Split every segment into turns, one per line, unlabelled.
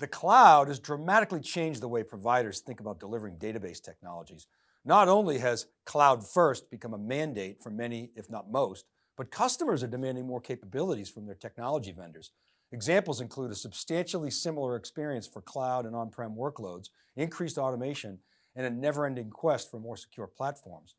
The cloud has dramatically changed the way providers think about delivering database technologies. Not only has cloud first become a mandate for many, if not most, but customers are demanding more capabilities from their technology vendors. Examples include a substantially similar experience for cloud and on-prem workloads, increased automation, and a never-ending quest for more secure platforms.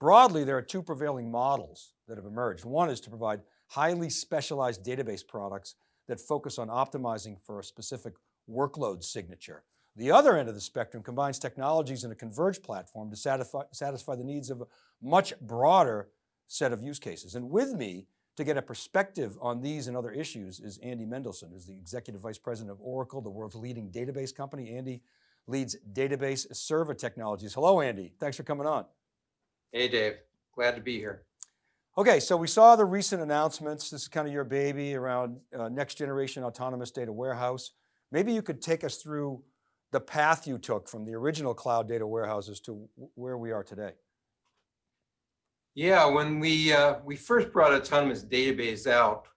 Broadly, there are two prevailing models that have emerged. One is to provide highly specialized database products that focus on optimizing for a specific workload signature. The other end of the spectrum combines technologies in a converged platform to satisfy, satisfy the needs of a much broader set of use cases. And with me to get a perspective on these and other issues is Andy Mendelsohn, who's the Executive Vice President of Oracle, the world's leading database company. Andy leads database server technologies. Hello, Andy. Thanks for coming on.
Hey, Dave. Glad to be here.
Okay, so we saw the recent announcements. This is kind of your baby around uh, next generation autonomous data warehouse. Maybe you could take us through the path you took from the original cloud data warehouses to where we are today.
Yeah, when we uh, we first brought autonomous database out,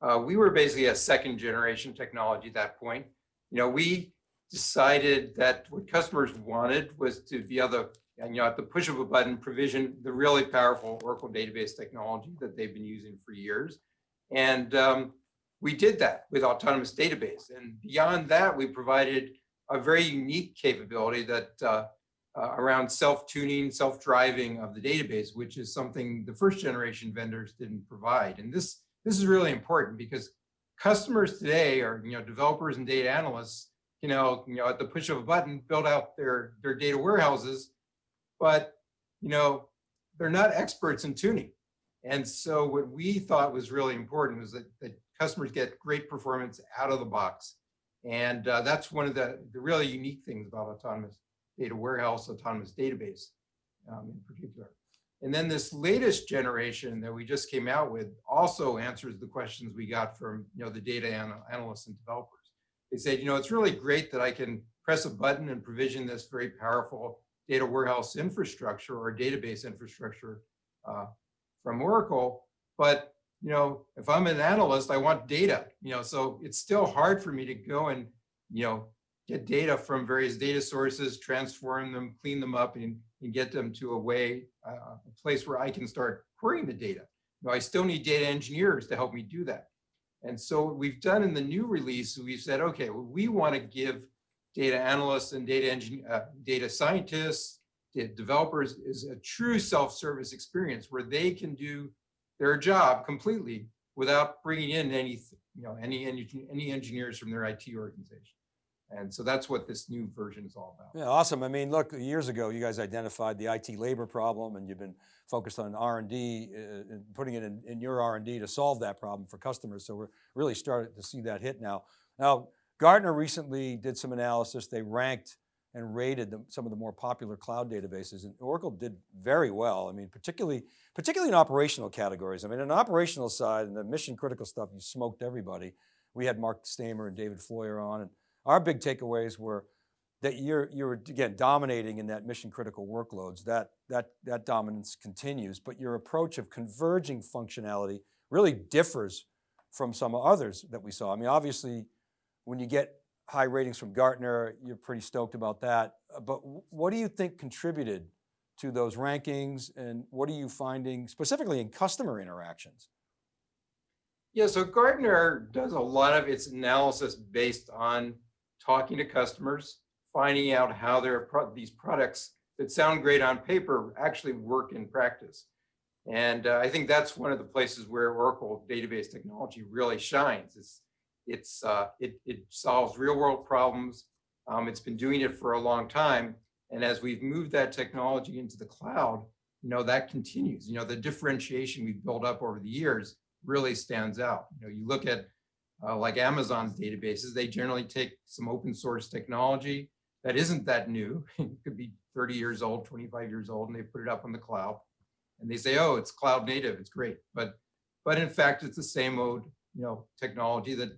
uh, we were basically a second generation technology at that point. You know, we decided that what customers wanted was to be able to, you know, at the push of a button, provision the really powerful Oracle database technology that they've been using for years. And um, we did that with autonomous database. And beyond that, we provided a very unique capability that uh, uh, around self-tuning, self-driving of the database, which is something the first generation vendors didn't provide. And this, this is really important because customers today are, you know, developers and data analysts, you know, you know, at the push of a button, build out their, their data warehouses, but, you know, they're not experts in tuning. And so what we thought was really important was that, that customers get great performance out of the box. And uh, that's one of the, the really unique things about autonomous data warehouse, autonomous database um, in particular. And then this latest generation that we just came out with also answers the questions we got from you know the data anal analysts and developers. They said, you know, it's really great that I can press a button and provision this very powerful data warehouse infrastructure or database infrastructure uh, from Oracle, but you know, if I'm an analyst, I want data, you know, so it's still hard for me to go and, you know, get data from various data sources, transform them, clean them up, and, and get them to a way, uh, a place where I can start querying the data. You know, I still need data engineers to help me do that. And so what we've done in the new release, we've said, okay, well, we want to give data analysts and data engine, uh, data scientists, data developers is a true self-service experience where they can do their job completely without bringing in any, you know, any, any, engineers from their IT organization. And so that's what this new version is all about.
Yeah, awesome. I mean, look, years ago, you guys identified the IT labor problem and you've been focused on R&D, uh, putting it in, in your R&D to solve that problem for customers. So we're really starting to see that hit now. Now, Gartner recently did some analysis. They ranked and rated the, some of the more popular cloud databases and Oracle did very well. I mean, particularly, particularly in operational categories. I mean, in operational side and the mission critical stuff, you smoked everybody. We had Marc Staimer and David Floyer on and our big takeaways were that you're, you're again, dominating in that mission critical workloads. That, that, that dominance continues, but your approach of converging functionality really differs from some others that we saw. I mean, obviously, when you get high ratings from Gartner, you're pretty stoked about that. Uh, but what do you think contributed to those rankings and what are you finding specifically in customer interactions?
Yeah, so Gartner does a lot of its analysis based on talking to customers, finding out how their pro these products that sound great on paper actually work in practice. And uh, I think that's one of the places where Oracle database technology really shines. It's, it's, uh, it, it solves real world problems. Um, it's been doing it for a long time. And as we've moved that technology into the cloud, you know, that continues. You know, the differentiation we've built up over the years really stands out. You know, you look at uh, like Amazon's databases, they generally take some open source technology that isn't that new. it could be 30 years old, 25 years old, and they put it up on the cloud. And they say, oh, it's cloud native, it's great. But but in fact, it's the same old you know, technology that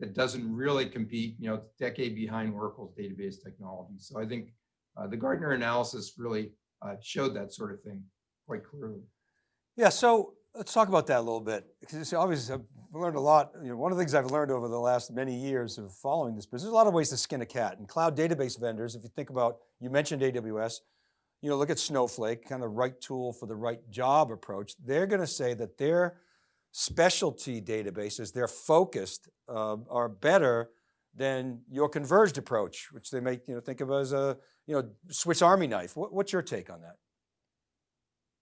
that doesn't really compete, you know, decade behind Oracle's database technology. So I think uh, the Gartner analysis really uh, showed that sort of thing quite clearly.
Yeah, so Let's talk about that a little bit. Because it's obviously I've learned a lot. You know, one of the things I've learned over the last many years of following this business, there's a lot of ways to skin a cat. And cloud database vendors, if you think about, you mentioned AWS, you know, look at Snowflake, kind of right tool for the right job approach. They're going to say that their specialty databases, they're focused, uh, are better than your converged approach, which they make, you know, think of as a, you know, Swiss Army knife. What, what's your take on that?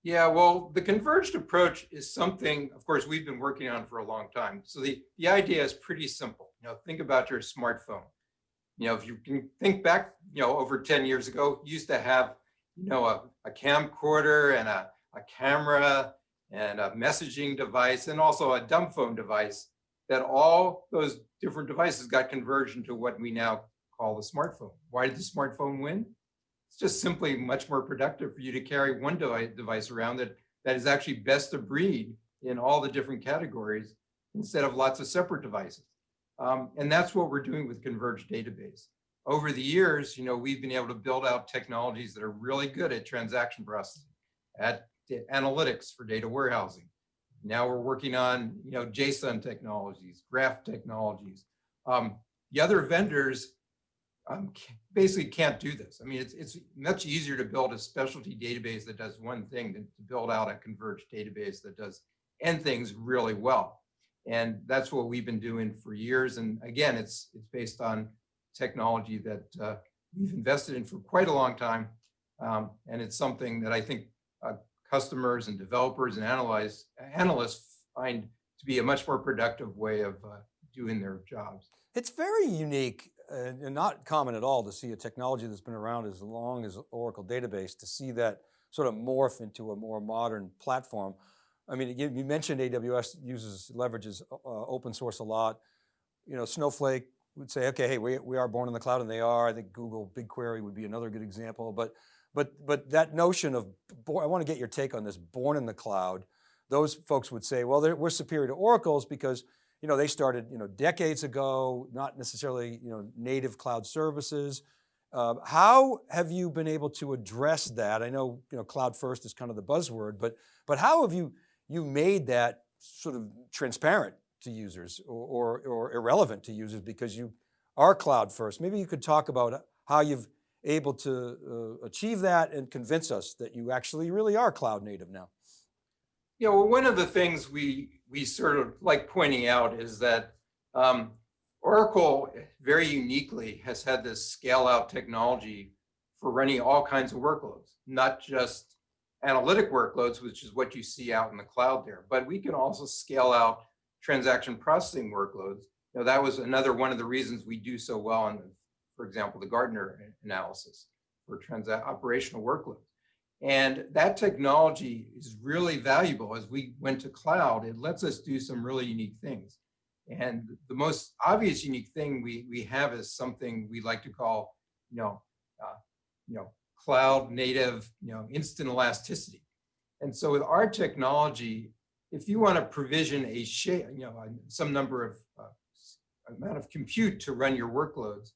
Yeah, well, the converged approach is something, of course, we've been working on for a long time. So the, the idea is pretty simple. You know, think about your smartphone. You know, if you can think back, you know, over 10 years ago, used to have, you know, a, a camcorder and a, a camera and a messaging device and also a dumb phone device that all those different devices got converged into what we now call the smartphone. Why did the smartphone win? It's just simply much more productive for you to carry one device, around that, that is actually best of breed in all the different categories instead of lots of separate devices. Um, and that's what we're doing with Converged Database. Over the years, you know, we've been able to build out technologies that are really good at transaction processing, at analytics for data warehousing. Now we're working on, you know, JSON technologies, graph technologies. Um, the other vendors um, basically can't do this. I mean, it's, it's much easier to build a specialty database that does one thing than to build out a converged database that does n things really well. And that's what we've been doing for years. And again, it's, it's based on technology that uh, we've invested in for quite a long time. Um, and it's something that I think customers and developers and analyze, analysts find to be a much more productive way of uh, doing their jobs.
It's very unique and, and not common at all to see a technology that's been around as long as Oracle database, to see that sort of morph into a more modern platform. I mean, you, mentioned AWS uses, leverages uh, open source a lot. You know, Snowflake would say, okay, hey, we, we are born in the cloud and they are. I think Google BigQuery would be another good example, but, but, but that notion of, I want to get your take on this, born in the cloud, those folks would say, well, we're superior to Oracle's because you know, they started, you know, decades ago, not necessarily, you know, native cloud services. Uh, how have you been able to address that? I know, you know, cloud first is kind of the buzzword, but, but how have you, you made that sort of transparent to users or, or, or irrelevant to users because you are cloud first? Maybe you could talk about how you've able to uh, achieve that and convince us that you actually really are cloud native now.
Yeah, well, one of the things we we sort of like pointing out is that um, Oracle very uniquely has had this scale out technology for running all kinds of workloads, not just analytic workloads, which is what you see out in the cloud there, but we can also scale out transaction processing workloads. Know, that was another one of the reasons we do so well in, for example, the Gartner analysis for operational workloads. And that technology is really valuable as we went to cloud. It lets us do some really unique things. And the most obvious unique thing we, we have is something we like to call, you know, uh, you know, cloud native, you know, instant elasticity. And so with our technology, if you want to provision a share, you know, some number of uh, amount of compute to run your workloads,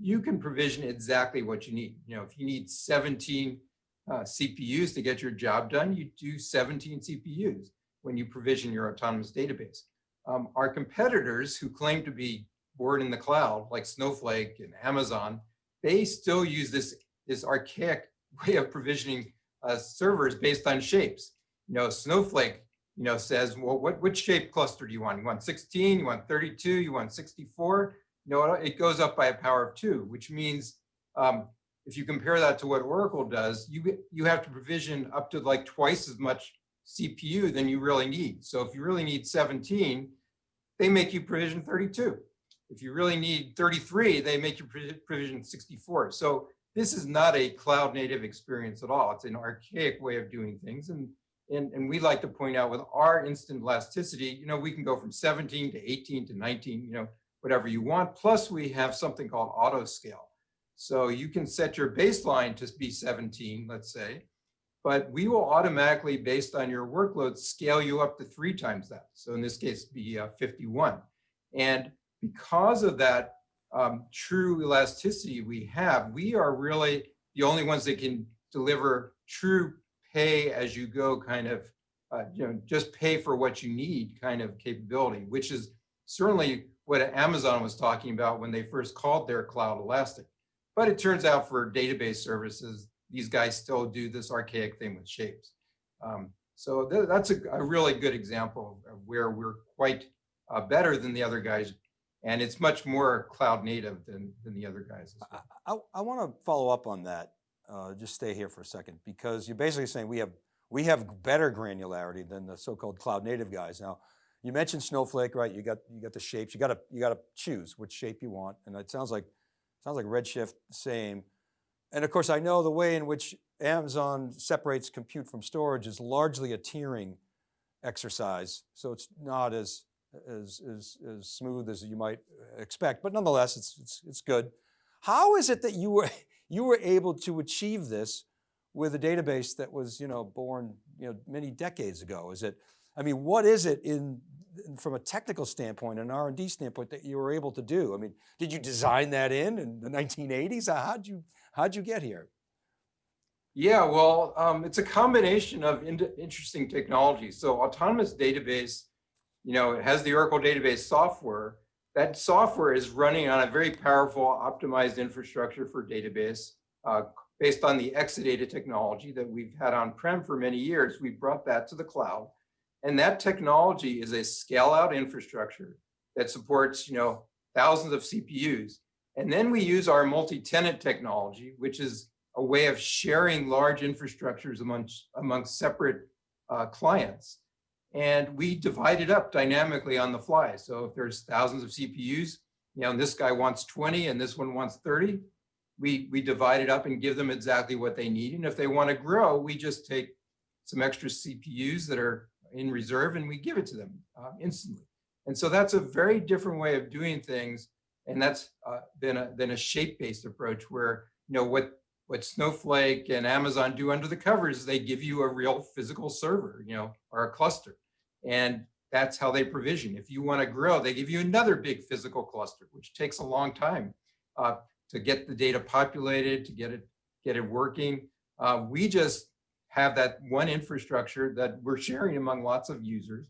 you can provision exactly what you need. You know, if you need 17 uh, CPUs to get your job done, you do 17 CPUs when you provision your autonomous database. Um, our competitors who claim to be born in the cloud, like Snowflake and Amazon, they still use this, this archaic way of provisioning uh, servers based on shapes. You know, Snowflake, you know, says, well, what, which shape cluster do you want? You want 16, you want 32, you want 64? No, it goes up by a power of two, which means um, if you compare that to what Oracle does, you, you have to provision up to like twice as much CPU than you really need. So if you really need 17, they make you provision 32. If you really need 33, they make you provision 64. So this is not a cloud native experience at all. It's an archaic way of doing things. And, and, and we like to point out with our instant elasticity, you know, we can go from 17 to 18 to 19, you know, whatever you want. Plus we have something called auto scale. So you can set your baseline to be 17, let's say, but we will automatically, based on your workload, scale you up to three times that. So in this case, be uh, 51. And because of that um, true elasticity we have, we are really the only ones that can deliver true pay as you go kind of uh, you know, just pay for what you need kind of capability, which is certainly what Amazon was talking about when they first called their cloud elastic. But it turns out for database services, these guys still do this archaic thing with shapes. Um, so th that's a, a, really good example of where we're quite uh, better than the other guys. And it's much more cloud native than, than the other guys. as well.
I, I want to follow up on that. Uh, just stay here for a second because you're basically saying we have we have better granularity than the so-called cloud native guys. Now, you mentioned Snowflake, right? You got you got the shapes. You got to you got to choose which shape you want, and it sounds like sounds like Redshift same. And of course, I know the way in which Amazon separates compute from storage is largely a tiering exercise. So it's not as, as, as, as smooth as you might expect, but nonetheless, it's, it's, it's good. How is it that you were, you were able to achieve this with a database that was, you know, born, you know, many decades ago? Is it, I mean, what is it in, from a technical standpoint, an R&D standpoint that you were able to do? I mean, did you design that in in the 1980s? How'd you, how'd you get here?
Yeah, well, um, it's a combination of in interesting technologies. So autonomous database, you know, it has the Oracle database software. That software is running on a very powerful optimized infrastructure for database uh, based on the Exadata technology that we've had on-prem for many years. We brought that to the cloud. And that technology is a scale out infrastructure that supports, you know, thousands of CPUs. And then we use our multi-tenant technology, which is a way of sharing large infrastructures amongst, amongst separate uh, clients. And we divide it up dynamically on the fly. So if there's thousands of CPUs, you know, and this guy wants 20 and this one wants 30, we, we divide it up and give them exactly what they need. And if they want to grow, we just take some extra CPUs that are in reserve and we give it to them uh, instantly. And so that's a very different way of doing things. And that's uh, than a, than a shape-based approach where, you know, what what Snowflake and Amazon do under the covers they give you a real physical server, you know, or a cluster. And that's how they provision. If you want to grow, they give you another big physical cluster, which takes a long time uh, to get the data populated, to get it get it working. Uh, we just have that one infrastructure that we're sharing among lots of users,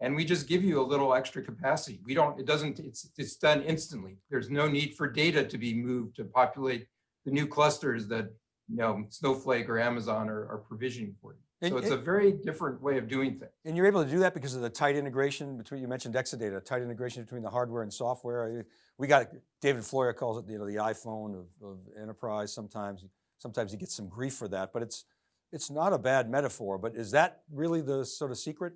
and we just give you a little extra capacity. We don't. It doesn't. It's it's done instantly. There's no need for data to be moved to populate the new clusters that you know Snowflake or Amazon are, are provisioning for you. And, so it's a very different way of doing things.
And you're able to do that because of the tight integration between, you mentioned Exadata, tight integration between the hardware and software. We got, David Floyer calls it you know, the iPhone of, of enterprise sometimes. Sometimes he gets some grief for that, but it's, it's not a bad metaphor, but is that really the sort of secret?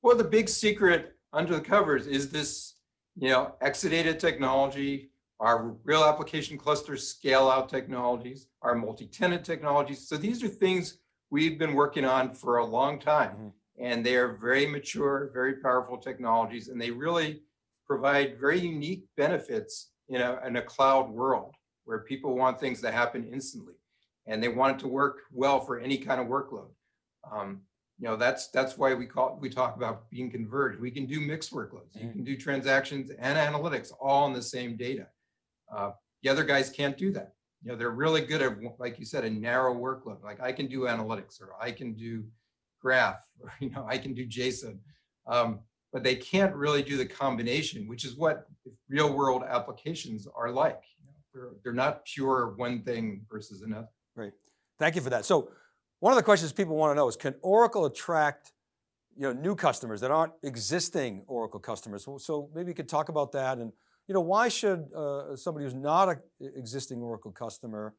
Well, the big secret under the covers is this, you know, Exadata technology, our real application cluster scale out technologies, our multi-tenant technologies. So these are things we've been working on for a long time. Mm -hmm. And they are very mature, very powerful technologies, and they really provide very unique benefits in a, in a cloud world where people want things to happen instantly and they want it to work well for any kind of workload. Um, you know, that's that's why we call we talk about being converged. We can do mixed workloads. You mm-hmm. can do transactions and analytics all in the same data. Uh, the other guys can't do that. You know, they're really good at, like you said, a narrow workload. Like I can do analytics or I can do graph or, you know, I can do JSON. Um, but they can't really do the combination, which is what real world applications are like. You know, they're, they're not pure one thing versus another.
Great. Thank you for that. So one of the questions people want to know is, can Oracle attract you know, new customers that aren't existing Oracle customers? So maybe you could talk about that and you know, why should uh, somebody who's not an existing Oracle customer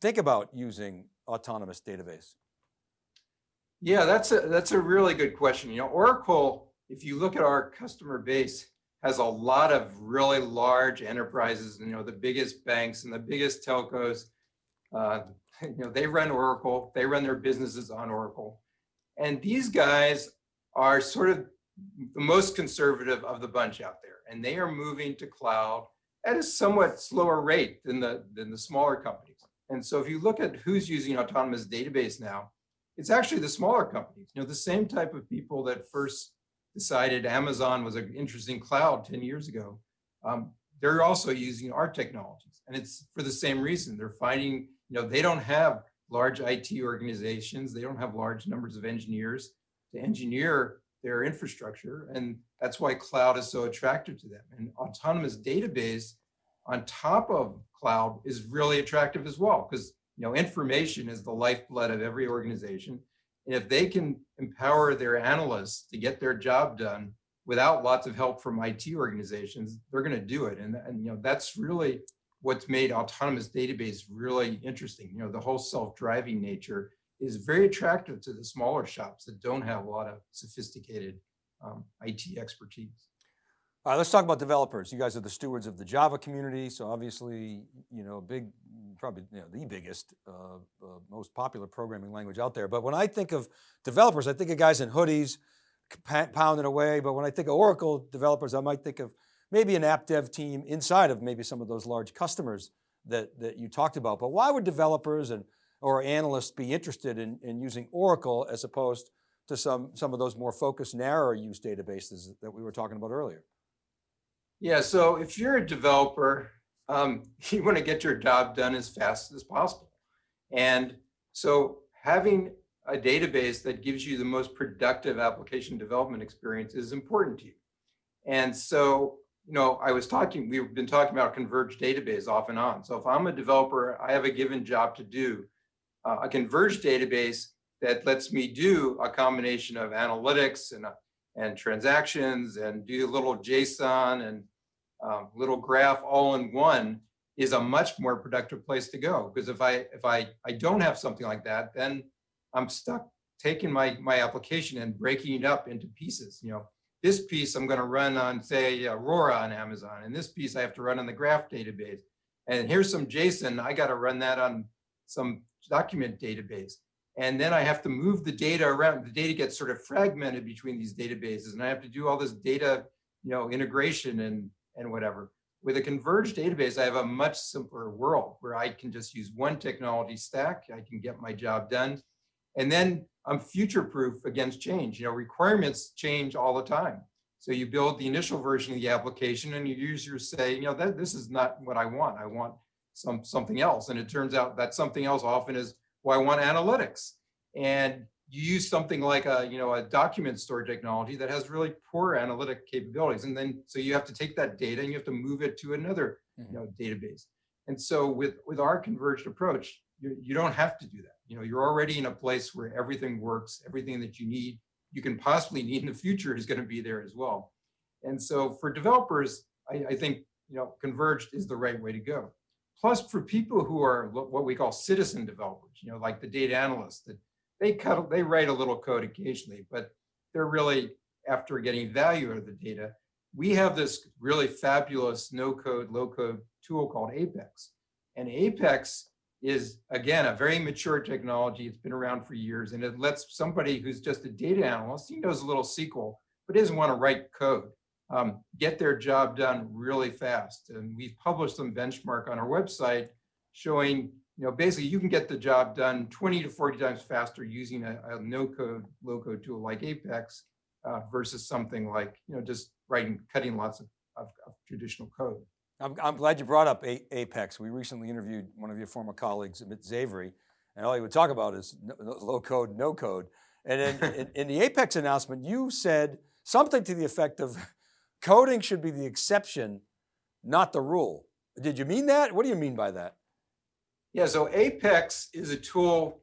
think about using autonomous database?
Yeah, that's a, that's a really good question. You know, Oracle, if you look at our customer base, has a lot of really large enterprises, you know, the biggest banks and the biggest telcos. Uh, you know, they run Oracle, they run their businesses on Oracle. And these guys are sort of the most conservative of the bunch out there and they are moving to cloud at a somewhat slower rate than the, than the smaller companies. And so if you look at who's using autonomous database now, it's actually the smaller companies, you know, the same type of people that first decided Amazon was an interesting cloud 10 years ago. Um, they're also using our technologies and it's for the same reason. They're finding, you know, they don't have large IT organizations. They don't have large numbers of engineers to engineer their infrastructure. And that's why cloud is so attractive to them. And autonomous database on top of cloud is really attractive as well, because you know information is the lifeblood of every organization. And if they can empower their analysts to get their job done without lots of help from IT organizations, they're going to do it. And, and you know that's really what's made autonomous database really interesting. You know, the whole self-driving nature is very attractive to the smaller shops that don't have a lot of sophisticated um, IT expertise.
All right, let's talk about developers. You guys are the stewards of the Java community. So obviously, you know, big, probably you know, the biggest, uh, uh, most popular programming language out there. But when I think of developers, I think of guys in hoodies pounding away. But when I think of Oracle developers, I might think of maybe an app dev team inside of maybe some of those large customers that, that you talked about. But why would developers and or analysts be interested in, in using Oracle as opposed to some, some of those more focused, narrower use databases that we were talking about earlier?
Yeah, so if you're a developer, um, you want to get your job done as fast as possible. And so having a database that gives you the most productive application development experience is important to you. And so, you know, I was talking, we've been talking about converged database off and on. So if I'm a developer, I have a given job to do uh, a converged database that lets me do a combination of analytics and, and transactions and do a little JSON and um, little graph all in one is a much more productive place to go. Because if I if I I don't have something like that, then I'm stuck taking my my application and breaking it up into pieces. You know, this piece I'm going to run on say Aurora on Amazon, and this piece I have to run on the Graph database. And here's some JSON. I got to run that on some document database. And then I have to move the data around. The data gets sort of fragmented between these databases, and I have to do all this data, you know, integration and and whatever. With a converged database, I have a much simpler world where I can just use one technology stack. I can get my job done, and then I'm future-proof against change. You know, requirements change all the time. So you build the initial version of the application, and your users say, you know, that this is not what I want. I want some something else. And it turns out that something else often is, well, I want analytics. And you use something like a, you know, a document store technology that has really poor analytic capabilities. And then, so you have to take that data and you have to move it to another, you mm-hmm. know, database. And so with, with our converged approach, you, you don't have to do that. You know, you're already in a place where everything works, everything that you need, you can possibly need in the future is going to be there as well. And so for developers, I, I think, you know, converged is the right way to go. Plus for people who are what we call citizen developers, you know, like the data analysts that they cut, they write a little code occasionally, but they're really after getting value out of the data. We have this really fabulous no code, low code tool called Apex. And Apex is again, a very mature technology. It's been around for years and it lets somebody who's just a data analyst, he knows a little SQL, but doesn't want to write code um, get their job done really fast. And we've published some benchmark on our website showing, you know, basically you can get the job done 20 to 40 times faster using a, a no code, low code tool like Apex uh, versus something like, you know, just writing, cutting lots of, of, of traditional code.
I'm, I'm, glad you brought up a Apex. We recently interviewed one of your former colleagues, Amit Zavery, and all he would talk about is no, low code, no code. And in, in, in the Apex announcement, you said something to the effect of, Coding should be the exception, not the rule. Did you mean that? What do you mean by that?
Yeah, so Apex is a tool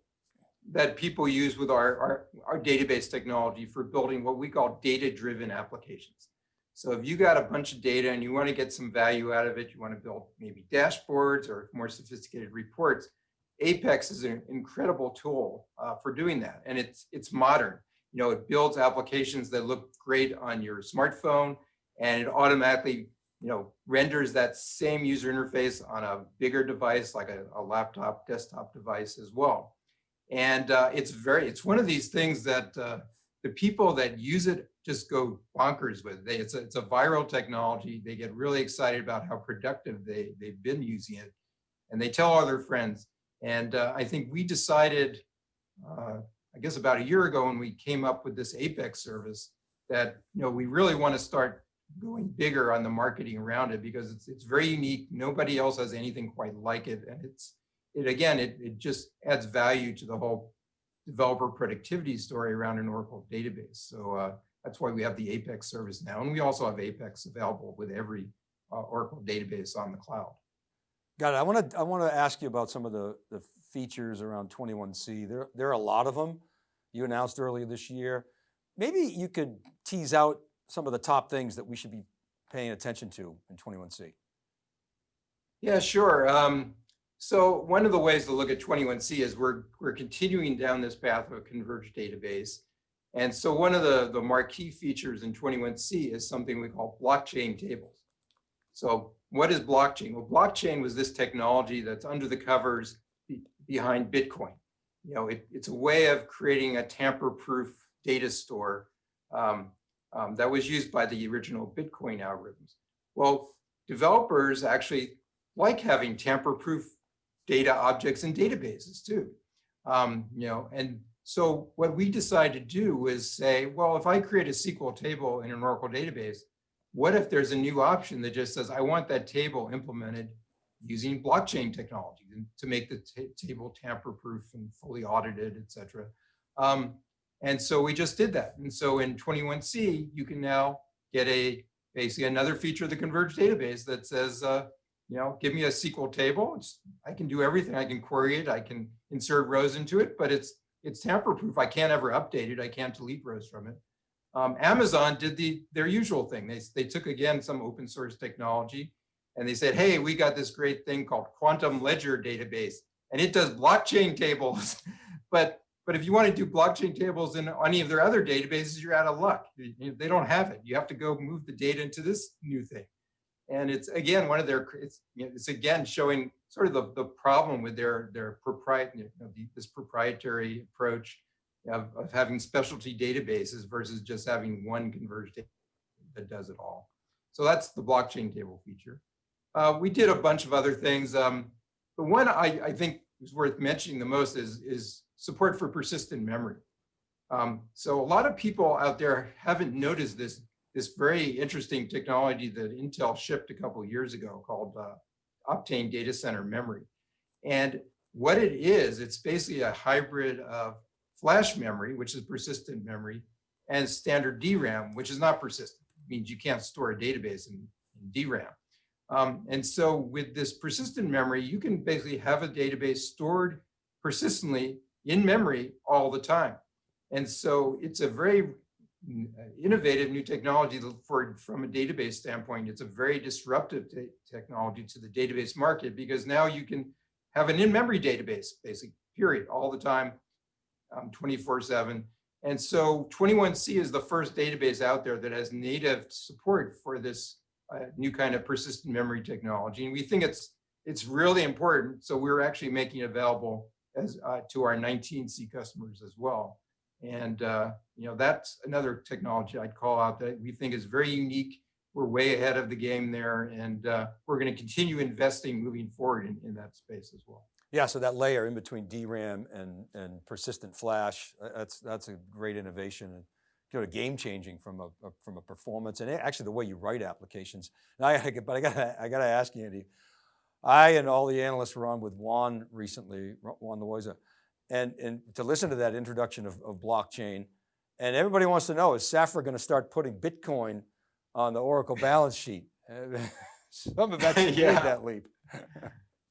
that people use with our, our, our database technology for building what we call data-driven applications. So if you got a bunch of data and you want to get some value out of it, you want to build maybe dashboards or more sophisticated reports, Apex is an incredible tool uh, for doing that. And it's, it's modern. You know, it builds applications that look great on your smartphone and it automatically you know, renders that same user interface on a bigger device like a, a laptop, desktop device as well. And uh, it's very, it's one of these things that uh, the people that use it just go bonkers with. They, it's, a, it's a viral technology. They get really excited about how productive they, they've been using it. And they tell all their friends. And uh, I think we decided, uh, I guess about a year ago when we came up with this Apex service that, you know, we really want to start going bigger on the marketing around it because it's it's very unique. Nobody else has anything quite like it, and it's it again, it, it just adds value to the whole developer productivity story around an Oracle database. So uh, that's why we have the Apex service now. And we also have Apex available with every uh, Oracle database on the cloud.
Got it. I want to, I want to ask you about some of the, the features around 21C. There, there are a lot of them you announced earlier this year. Maybe you could tease out some of the top things that we should be paying attention to in 21C.
Yeah, sure. Um, so one of the ways to look at 21C is we're, we're continuing down this path of a converged database. And so one of the, the marquee features in 21C is something we call blockchain tables. So what is blockchain? Well, blockchain was this technology that's under the covers be, behind Bitcoin. You know, it, it's a way of creating a tamper-proof data store um, um, that was used by the original Bitcoin algorithms. Well, developers actually like having tamper-proof data objects and databases too. Um, you know, and so what we decided to do is say, well, if I create a SQL table in an Oracle database, what if there's a new option that just says, I want that table implemented using blockchain technology to make the table tamper-proof and fully audited, et cetera. Um, and so we just did that. And so in 21C, you can now get a basically another feature of the converged database that says, uh, you know, give me a SQL table. It's, I can do everything. I can query it. I can insert rows into it, but it's it's tamper-proof. I can't ever update it. I can't delete rows from it. Um, Amazon did the their usual thing. They, they took, again, some open source technology, and they said, hey, we got this great thing called Quantum Ledger Database, and it does blockchain tables. but but if you want to do blockchain tables in any of their other databases, you're out of luck. They don't have it. You have to go move the data into this new thing. And it's again, one of their, it's, it's again showing sort of the, the problem with their, their proprietary, you know, this proprietary approach of, of having specialty databases versus just having one converged that does it all. So that's the blockchain table feature. Uh, we did a bunch of other things. Um, the one I, I think is worth mentioning the most is, is support for persistent memory. Um, so a lot of people out there haven't noticed this, this very interesting technology that Intel shipped a couple years ago called uh, Optane Data Center Memory. And what it is, it's basically a hybrid of flash memory, which is persistent memory, and standard DRAM, which is not persistent. It means you can't store a database in, in DRAM. Um, and so with this persistent memory, you can basically have a database stored persistently in memory all the time. And so it's a very innovative new technology for from a database standpoint. It's a very disruptive technology to the database market because now you can have an in-memory database, basically, period, all the time, 24-7. Um, and so 21C is the first database out there that has native support for this uh, new kind of persistent memory technology. And we think it's it's really important. So we're actually making it available as uh, to our 19C customers as well. And uh, you know that's another technology I'd call out that we think is very unique. We're way ahead of the game there, and uh, we're going to continue investing moving forward in, in that space as well.
Yeah, so that layer in between DRAM and, and persistent flash, that's, that's a great innovation and sort of game changing from a, a, from a performance and actually the way you write applications. And I, but I got I got to ask you, Andy, I and all the analysts were on with Juan recently, Juan Loaiza, and, and to listen to that introduction of, of blockchain, and everybody wants to know, is Safra going to start putting Bitcoin on the Oracle balance sheet? Some have actually yeah. made that leap.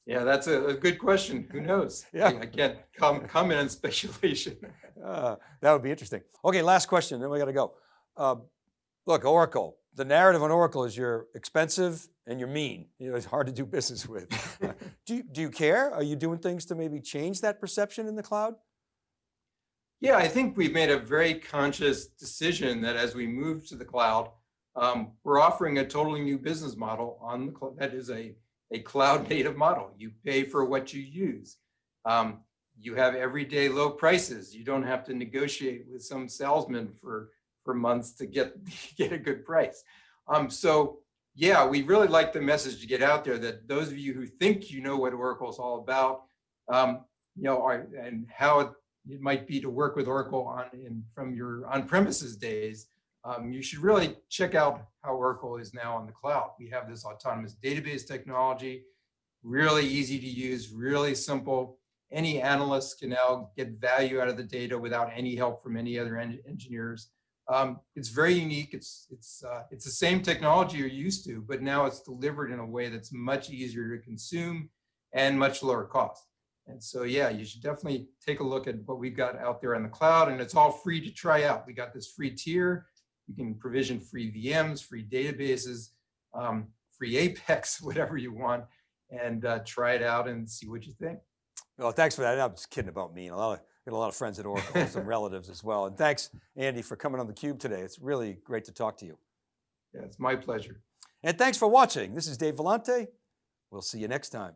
yeah, that's a, a, good question. Who knows? Yeah. I can't com comment on speculation.
Uh, that would be interesting. Okay, last question, then we got to go. Uh, look, Oracle, the narrative on Oracle is you're expensive and you're mean. You know, it's hard to do business with. do, you, do you care? Are you doing things to maybe change that perception in the cloud?
Yeah, I think we've made a very conscious decision that as we move to the cloud, um, we're offering a totally new business model on the cloud. That is a, a cloud native model. You pay for what you use. Um, you have everyday low prices. You don't have to negotiate with some salesman for for months to get get a good price. Um, so yeah, we really like the message to get out there that those of you who think you know what Oracle is all about, um, you know, are, and how it, it, might be to work with Oracle on in, from your on-premises days, um, you should really check out how Oracle is now on the cloud. We have this autonomous database technology. really easy to use, really simple. Any analyst can now get value out of the data without any help from any other en- engineers. Um, it's very unique. It's it's uh, it's the same technology you're used to, but now it's delivered in a way that's much easier to consume and much lower cost. And so, yeah, you should definitely take a look at what we've got out there on the cloud, and it's all free to try out. We got this free tier. You can provision free VMs, free databases, um, free Apex, whatever you want, and uh, try it out and see what you think.
Well, thanks for that. I'm just kidding about me. A lot of, got a lot of friends at Oracle, some relatives as well. And thanks, Andy, for coming on theCUBE today. It's really great to talk to you.
Yeah, it's my pleasure.
And thanks for watching. This is Dave Vellante. We'll see you next time.